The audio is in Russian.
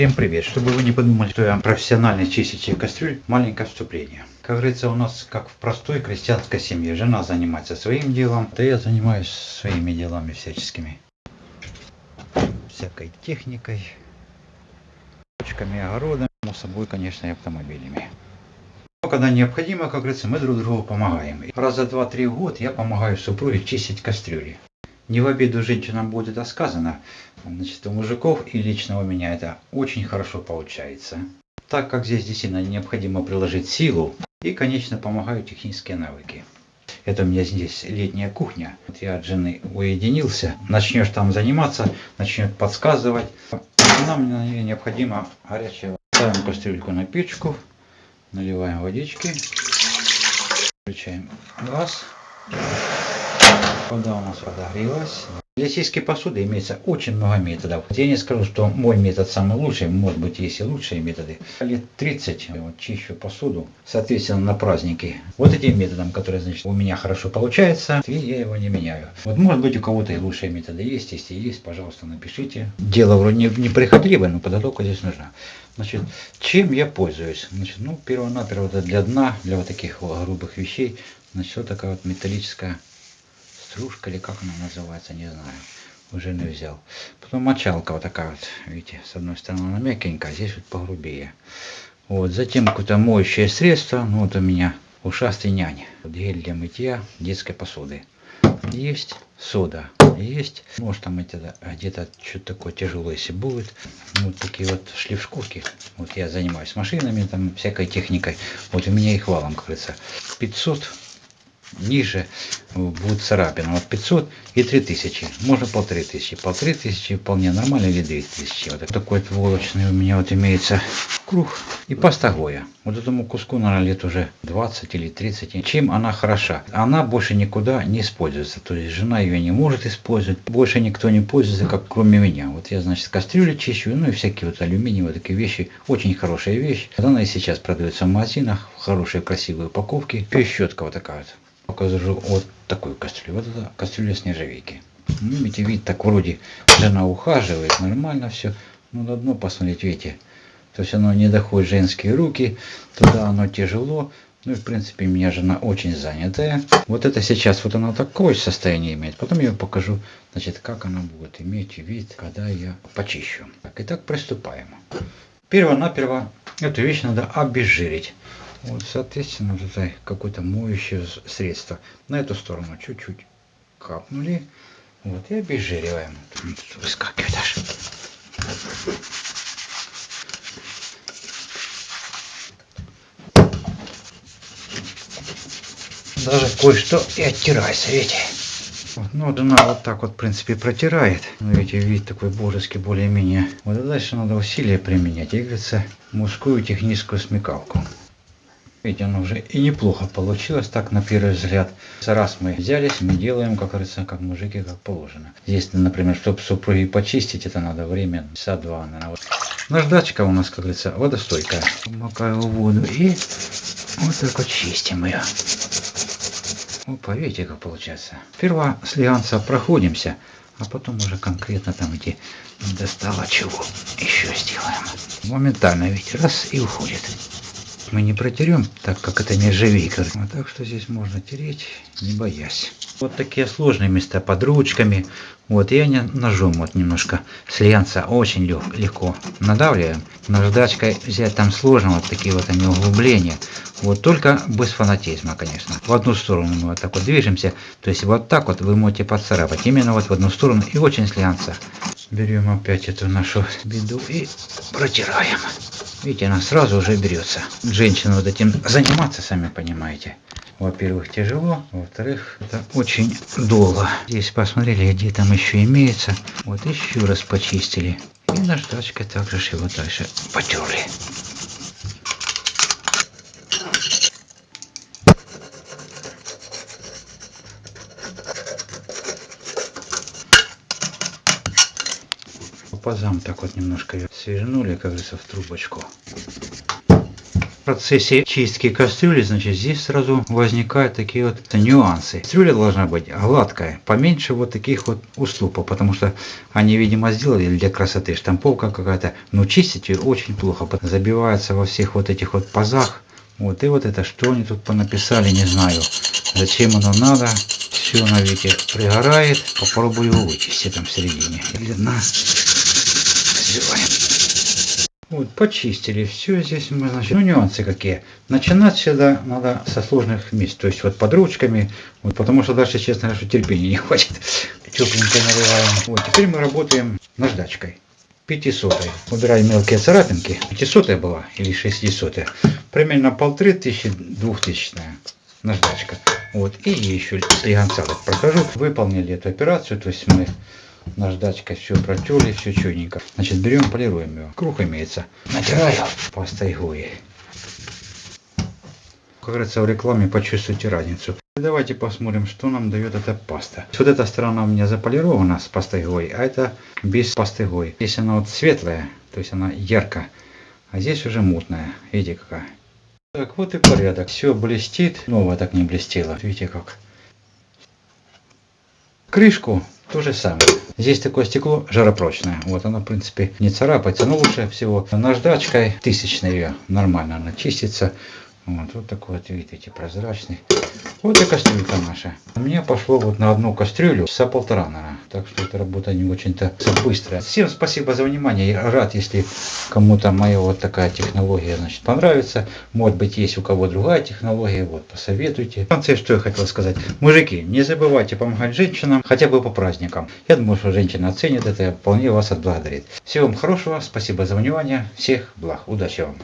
Всем привет! Чтобы вы не подумали, что я профессиональный чиститель кастрюль, маленькое вступление. Как говорится, у нас как в простой крестьянской семье. Жена занимается своим делом, да я занимаюсь своими делами всяческими. Всякой техникой, почками, огородом, само собой, конечно, и автомобилями. Но когда необходимо, как говорится, мы друг другу помогаем. Раза два-три в год я помогаю супруге чистить кастрюли. Не в обиду женщинам будет это сказано. Значит, у мужиков и лично у меня это очень хорошо получается. Так как здесь действительно необходимо приложить силу и, конечно, помогают технические навыки. Это у меня здесь летняя кухня. Вот я от жены уединился. Начнешь там заниматься, начнет подсказывать. Нам необходимо горячее. Ставим кастрюльку на печку, наливаем водички, включаем газ. Вода у нас подогрелась. Для чистки посуды имеется очень много методов. Я не скажу, что мой метод самый лучший, может быть есть и лучшие методы. Лет 30 вот, чищу посуду, соответственно на праздники. Вот этим методом, который значит, у меня хорошо получается, и я его не меняю. Вот может быть у кого-то и лучшие методы есть, если есть, пожалуйста, напишите. Дело вроде не, неприходливое, но подготовка здесь нужна. Значит, чем я пользуюсь? Значит, ну, перво-наперво для дна, для вот таких вот грубых вещей, значит, вот такая вот металлическая стружка или как она называется, не знаю. Уже не взял. Потом мочалка вот такая вот, видите, с одной стороны она мягенькая, а здесь вот погрубее. Вот, затем какое-то моющее средство, ну вот у меня ушастый нянь. Гель для мытья детской посуды. Есть сода, есть. Может там где-то что-то такое тяжелое, если будет. Вот такие вот шлифшкурки. Вот я занимаюсь машинами, там всякой техникой. Вот у меня их валом, как говорится. 500 ниже будет царапина. Вот 500 и 3000. Можно полторы тысячи. Полторы тысячи вполне нормально или 2000. Вот такой вот волочный у меня вот имеется круг. И паста Гоя. Вот этому куску, наверное, лет уже 20 или 30. Чем она хороша? Она больше никуда не используется. То есть жена ее не может использовать. Больше никто не пользуется, как кроме меня. Вот я, значит, кастрюли чищу, ну и всякие вот алюминиевые такие вещи. Очень хорошая вещь. Она и сейчас продается в магазинах. В хорошей, красивой упаковке. И щетка вот такая вот покажу вот такую кастрюлю. Вот это кастрюля с нержавейки. Ну, видите, вид так вроде жена ухаживает, нормально все. Ну, на дно посмотреть, видите. То есть оно не доходит женские руки, туда оно тяжело. Ну и в принципе у меня жена очень занятая. Вот это сейчас вот она такое состояние имеет. Потом я покажу, значит, как она будет иметь вид, когда я почищу. Так, итак, приступаем. Перво-наперво эту вещь надо обезжирить. Вот, соответственно, это какое-то моющее средство. На эту сторону чуть-чуть капнули. Вот, и обезжириваем. Тут выскакивает аж. Даже кое-что и оттирается, видите. Вот, ну, она вот так вот, в принципе, протирает. Ну, видите, вид такой божеский более-менее. Вот а дальше надо усилия применять. И, говорится, мужскую техническую смекалку. Видите, оно уже и неплохо получилось, так на первый взгляд. Раз мы взялись, мы делаем, как говорится, как мужики, как положено. Здесь, например, чтобы супруги почистить, это надо время, часа два, наверное. Наждачка у нас, как говорится, водостойкая. Макаю воду и вот так вот чистим ее. Опа, видите, как получается. Сперва слегонца проходимся, а потом уже конкретно там где достало чего еще сделаем. Моментально, видите, раз и уходит мы не протерем, так как это нержавейка. Вот так что здесь можно тереть, не боясь. Вот такие сложные места под ручками. Вот я не ножом вот немножко слянца очень лег, легко надавливаем. Наждачкой взять там сложно, вот такие вот они углубления. Вот только без фанатизма, конечно. В одну сторону мы вот так вот движемся. То есть вот так вот вы можете поцарапать. Именно вот в одну сторону и очень слянца. Берем опять эту нашу беду и протираем. Видите, она сразу уже берется. Женщина вот этим заниматься, сами понимаете. Во-первых, тяжело, во-вторых, это очень долго. Здесь посмотрели, где там еще имеется. Вот еще раз почистили. И наждачкой также его дальше потерли. Пазам так вот немножко ее свернули, как говорится, в трубочку. процессе чистки кастрюли, значит, здесь сразу возникают такие вот нюансы. Кастрюля должна быть гладкая, поменьше вот таких вот уступов, потому что они, видимо, сделали для красоты. Штамповка какая-то, но чистить ее очень плохо. Забивается во всех вот этих вот пазах. Вот, и вот это, что они тут понаписали, не знаю. Зачем оно надо. Все на веке пригорает. Попробую его вычистить там в середине. Видно. Сбиваем. Вот, почистили все здесь мы, значит, ну нюансы какие. Начинать всегда надо со сложных мест, то есть вот под ручками, вот, потому что дальше, честно говоря, терпения не хватит. Тепленько наливаем. Вот, теперь мы работаем наждачкой. 500 убираем мелкие царапинки 500 была или 600 примерно полторы тысячи двухтысячная наждачка вот и еще слегонца прохожу выполнили эту операцию то есть мы наждачкой все протерли, все чудненько. Значит, берем, полируем его. Круг имеется. Натираю пастой Гои. Как говорится, в рекламе почувствуйте разницу. Давайте посмотрим, что нам дает эта паста. Вот эта сторона у меня заполирована с пастой Гои, а это без пасты Гои. Здесь она вот светлая, то есть она яркая, а здесь уже мутная. Видите какая. Так, вот и порядок. Все блестит. Новое так не блестело. Видите как. Крышку то же самое. Здесь такое стекло жаропрочное. Вот оно, в принципе, не царапается. Но лучше всего наждачкой тысячной ее нормально она чистится. Вот, вот такой вот, видите, прозрачный. Вот и кастрюлька наша. Меня пошло вот на одну кастрюлю часа полтора, наверное. Так что эта работа не очень-то быстрая. Всем спасибо за внимание. Я рад, если кому-то моя вот такая технология, значит, понравится. Может быть, есть у кого другая технология. Вот, посоветуйте. В конце, что я хотел сказать. Мужики, не забывайте помогать женщинам, хотя бы по праздникам. Я думаю, что женщина оценит это и вполне вас отблагодарит. Всего вам хорошего. Спасибо за внимание. Всех благ. Удачи вам.